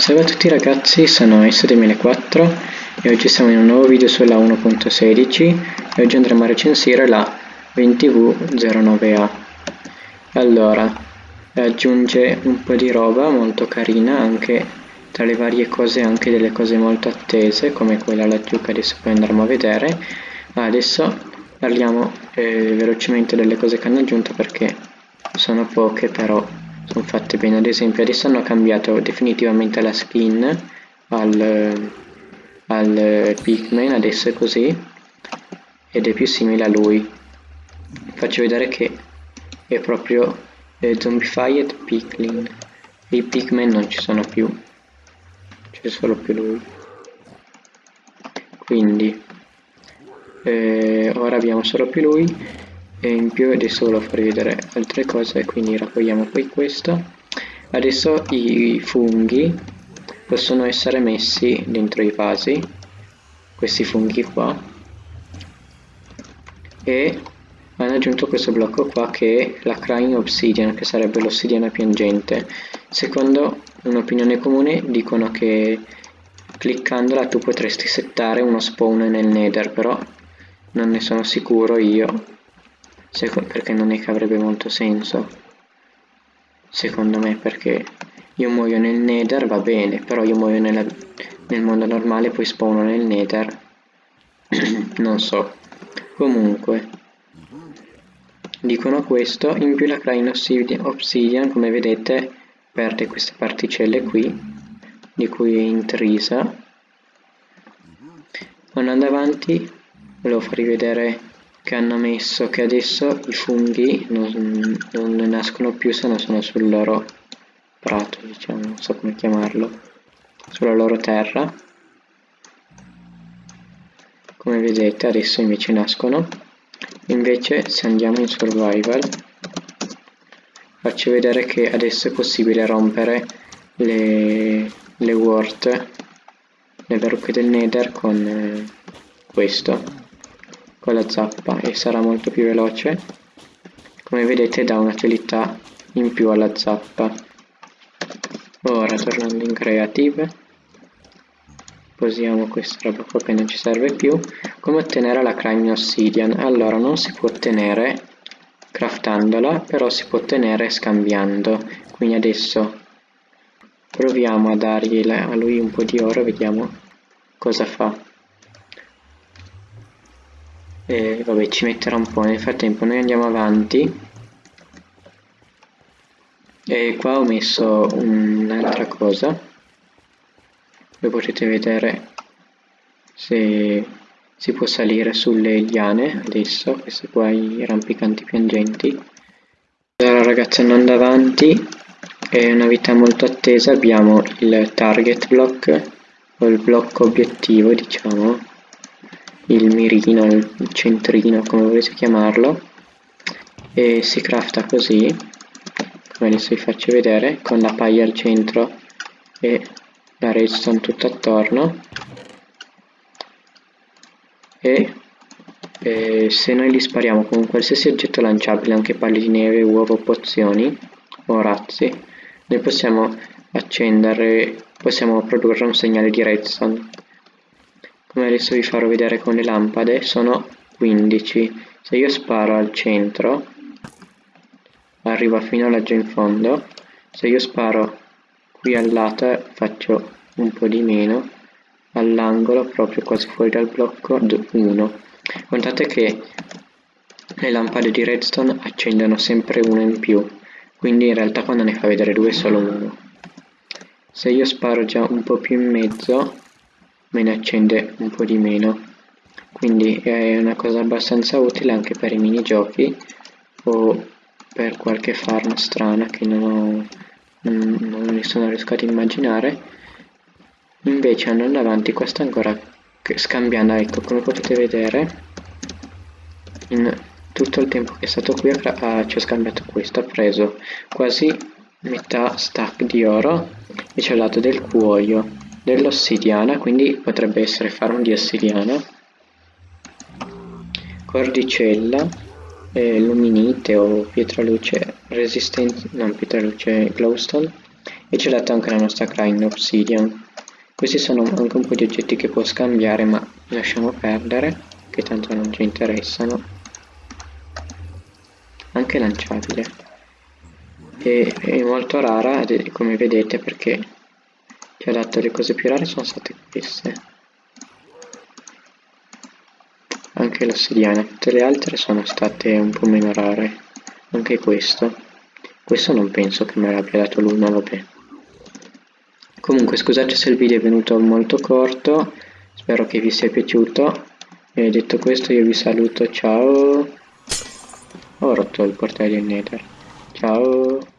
Salve a tutti ragazzi, sono S2004 e oggi siamo in un nuovo video sulla 1.16 e oggi andremo a recensire la 20V09A. Allora, aggiunge un po' di roba molto carina, anche tra le varie cose anche delle cose molto attese, come quella laggiù che adesso poi andremo a vedere. Ma adesso parliamo eh, velocemente delle cose che hanno aggiunto perché sono poche però sono fatte bene. Ad esempio adesso hanno cambiato definitivamente la skin al, al Pikmin adesso è così ed è più simile a lui. Faccio vedere che è proprio eh, Zombified Piglin i Pikmin non ci sono più c'è solo più lui. Quindi eh, ora abbiamo solo più lui e in più adesso volevo farvi vedere altre cose quindi raccogliamo poi questo. Adesso i funghi possono essere messi dentro i vasi questi funghi qua. E hanno aggiunto questo blocco qua che è la Crying Obsidian che sarebbe l'ossidiana piangente. Secondo un'opinione comune dicono che cliccandola tu potresti settare uno spawn nel nether però non ne sono sicuro io perché non è che avrebbe molto senso. Secondo me perché io muoio nel nether va bene però io muoio nella, nel mondo normale poi spawno nel nether. Non so. Comunque dicono questo in più la Crane Obsidian come vedete perde queste particelle qui di cui è intrisa. Andando avanti volevo farvi vedere che hanno messo che adesso i funghi non, non nascono più se non sono sul loro prato, diciamo, non so come chiamarlo, sulla loro terra. Come vedete adesso invece nascono. Invece se andiamo in survival faccio vedere che adesso è possibile rompere le, le wart, le verruche del nether con eh, questo con la zappa e sarà molto più veloce. Come vedete dà un'utilità in più alla zappa. Ora tornando in creative posiamo questa roba qua che non ci serve più. Come ottenere la crime obsidian? Allora non si può ottenere craftandola però si può ottenere scambiando. Quindi adesso proviamo a dargli a lui un po' di oro vediamo cosa fa e vabbè ci metterà un po' nel frattempo noi andiamo avanti. E qua ho messo un'altra cosa. Dove potete vedere se si può salire sulle liane adesso queste qua i rampicanti piangenti. Allora ragazzi andando avanti è una vita molto attesa. Abbiamo il target block o il blocco obiettivo diciamo il mirino, il centrino, come volete chiamarlo, e si crafta così, come adesso vi faccio vedere, con la paglia al centro e la redstone tutto attorno. E, e se noi li spariamo con qualsiasi oggetto lanciabile, anche palli di neve, uova, pozioni o razzi, noi possiamo accendere, possiamo produrre un segnale di redstone come adesso vi farò vedere con le lampade sono 15 se io sparo al centro arriva fino laggiù in fondo. Se io sparo qui al lato faccio un po' di meno. All'angolo proprio quasi fuori dal blocco 1 contate che le lampade di redstone accendono sempre una in più. Quindi in realtà quando ne fa vedere due è solo uno. Se io sparo già un po' più in mezzo me ne accende un po' di meno. Quindi è una cosa abbastanza utile anche per i minigiochi o per qualche farm strana che non, ho, non mi sono riuscito ad immaginare. Invece andando avanti questo ancora scambiando ecco come potete vedere in tutto il tempo che è stato qui ha, ci ha scambiato questo ha preso quasi metà stack di oro e ci ha dato del cuoio dell'ossidiana, quindi potrebbe essere farm di ossidiana, cordicella, eh, luminite o pietraluce resistente, non pietraluce glowstone, e ci ha dato anche la nostra grind obsidian. Questi sono anche un po' di oggetti che può scambiare ma lasciamo perdere che tanto non ci interessano. Anche lanciabile. E è molto rara come vedete perché ci ha dato le cose più rare sono state queste. Anche l'ossidiana tutte le altre sono state un po' meno rare. Anche questo. Questo non penso che me l'abbia dato ma vabbè. Comunque scusate se il video è venuto molto corto. Spero che vi sia piaciuto. E detto questo io vi saluto. Ciao. Ho rotto il portale del nether. Ciao